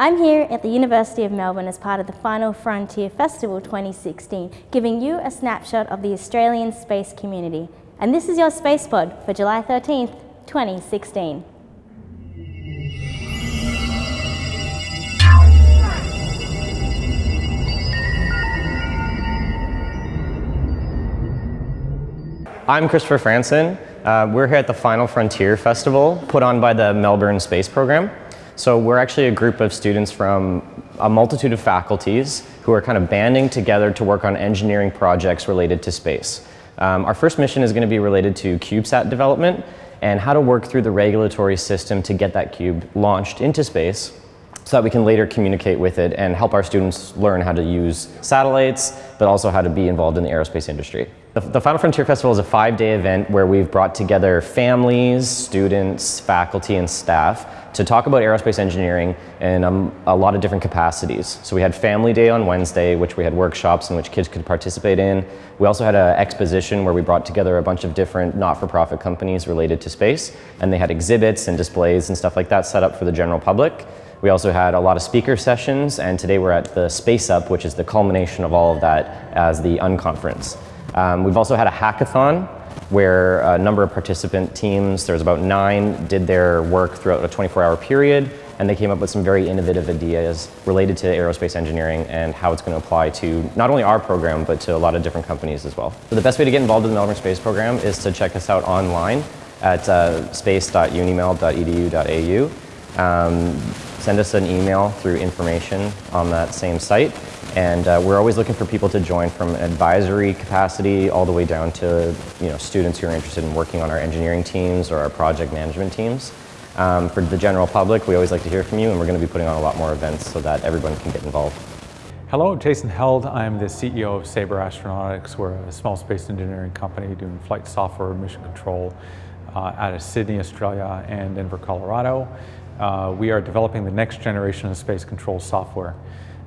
I'm here at the University of Melbourne as part of the Final Frontier Festival 2016, giving you a snapshot of the Australian space community. And this is your Space Pod for July 13th, 2016. I'm Christopher Franson. Uh, we're here at the Final Frontier Festival, put on by the Melbourne Space Program. So we're actually a group of students from a multitude of faculties who are kind of banding together to work on engineering projects related to space. Um, our first mission is going to be related to CubeSat development and how to work through the regulatory system to get that cube launched into space so that we can later communicate with it and help our students learn how to use satellites, but also how to be involved in the aerospace industry. The, Final Frontier Festival is a five-day event where we've brought together families, students, faculty, and staff to talk about aerospace engineering in um, a lot of different capacities. So we had Family Day on Wednesday, which we had workshops in which kids could participate in. We also had an exposition where we brought together a bunch of different not-for-profit companies related to space, and they had exhibits and displays and stuff like that set up for the general public. We also had a lot of speaker sessions, and today we're at the Space Up, which is the culmination of all of that as the unconference. Um, we've also had a hackathon where a number of participant teams, there's about nine, did their work throughout a 24-hour period, and they came up with some very innovative ideas related to aerospace engineering and how it's going to apply to not only our program, but to a lot of different companies as well. So the best way to get involved in the Melbourne Space Program is to check us out online at uh. Um, send us an email through information on that same site. And uh, we're always looking for people to join from advisory capacity all the way down to you know, students who are interested in working on our engineering teams or our project management teams. Um, for the general public, we always like to hear from you and we're going to be putting on a lot more events so that everyone can get involved. Hello, Jason Held. I'm the CEO of Saber Astronautics. We're a small space engineering company doing flight software mission control uh, out of Sydney, Australia and Denver, Colorado. Uh, we are developing the next generation of space control software.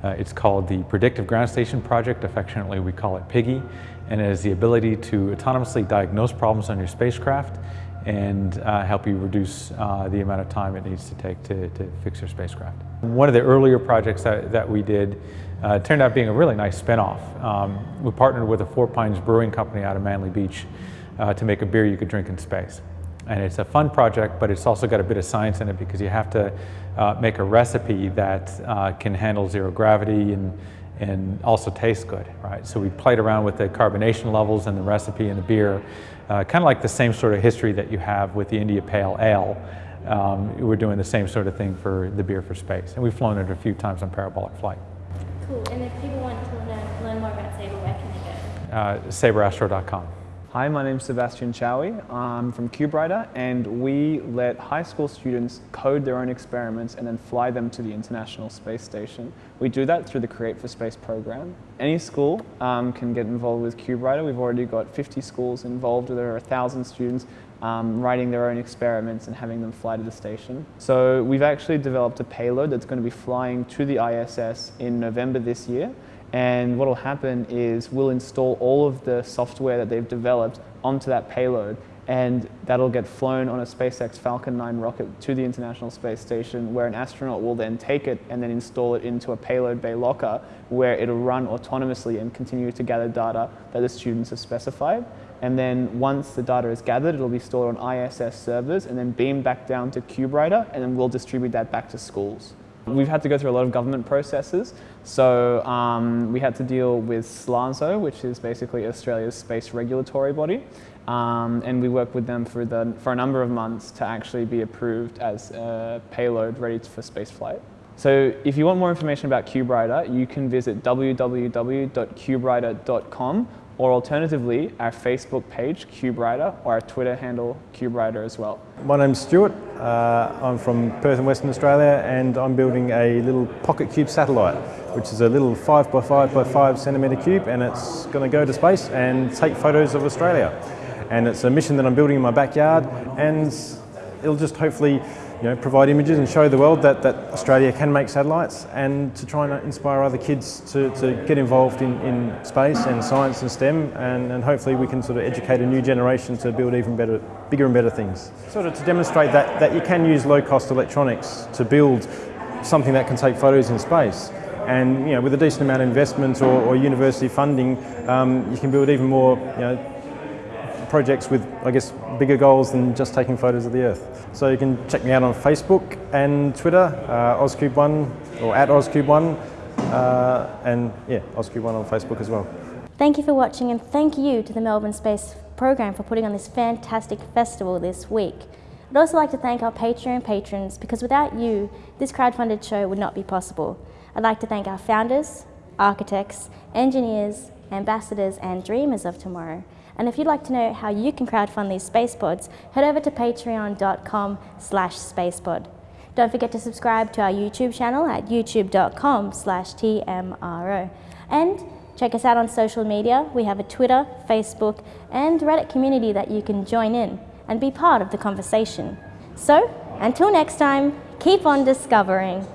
Uh, it's called the Predictive Ground Station Project, affectionately we call it PIGGY, and it has the ability to autonomously diagnose problems on your spacecraft and uh, help you reduce uh, the amount of time it needs to take to, to, fix your spacecraft. One of the earlier projects that, that we did uh, turned out being a really nice spinoff. Um, we partnered with a Four Pines Brewing Company out of Manly Beach uh, to make a beer you could drink in space. And it's a fun project, but it's also got a bit of science in it because you have to uh, make a recipe that uh, can handle zero gravity and, and also taste good, right? So we played around with the carbonation levels and the recipe and the beer, uh, kind of like the same sort of history that you have with the India Pale Ale. Um, we're doing the same sort of thing for the beer for space. And we've flown it a few times on parabolic flight. Cool. And if people want to learn, learn more about Saber, where can they go? Uh. Hi, my name is Sebastian Chaoui. I'm from Cuberider and we let high school students code their own experiments and then fly them to the International Space Station. We do that through the Create for Space program. Any school um, can get involved with Cuberider. We've already got 50 schools involved. There are 1,000 students um, writing their own experiments and having them fly to the station. So we've actually developed a payload that's going to be flying to the ISS in November this year. And what will happen is we'll install all of the software that they've developed onto that payload and that'll get flown on a SpaceX Falcon 9 rocket to the International Space Station where an astronaut will then take it and then install it into a payload bay locker where it'll run autonomously and continue to gather data that the students have specified. And then once the data is gathered, it'll be stored on ISS servers and then beamed back down to Cuberider and then we'll distribute that back to schools. We've had to go through a lot of government processes. So um, we had to deal with SLASO, which is basically Australia's space regulatory body. Um, and we worked with them for, the, for a number of months to actually be approved as a payload ready for space flight. So if you want more information about Cuberider, you can visit www.cuberider.com or alternatively, our Facebook page, Cuberider, or our Twitter handle, Cuberider as well. My name's Stuart. Uh, I'm from Perth in Western Australia and I'm building a little pocket cube satellite, which is a little 5 by 5 by 5 centimetre cube and it's going to go to space and take photos of Australia. And it's a mission that I'm building in my backyard and it'll just hopefully you know, provide images and show the world that, that Australia can make satellites and to try and inspire other kids to, to get involved in, in space and science and STEM and, and hopefully we can sort of educate a new generation to build even better, bigger and better things. Sort of to demonstrate that, that you can use low cost electronics to build something that can take photos in space. And you know, with a decent amount of investment or, or university funding, um, you can build even more you know, projects with, I guess, bigger goals than just taking photos of the Earth. So you can check me out on Facebook and Twitter, uh, OzCube1 or at OzCube1, uh, and yeah, OzCube1 on Facebook as well. Thank you for watching and thank you to the Melbourne Space Program for putting on this fantastic festival this week. I'd also like to thank our Patreon patrons because without you, this crowdfunded show would not be possible. I'd like to thank our founders, architects, engineers, ambassadors and dreamers of tomorrow. And if you'd like to know how you can crowdfund these space pods, head over to patreon.com slash spacepod. Don't forget to subscribe to our YouTube channel at youtube.com slash TMRO. And check us out on social media. We have a Twitter, Facebook and Reddit community that you can join in and be part of the conversation. So, until next time, keep on discovering.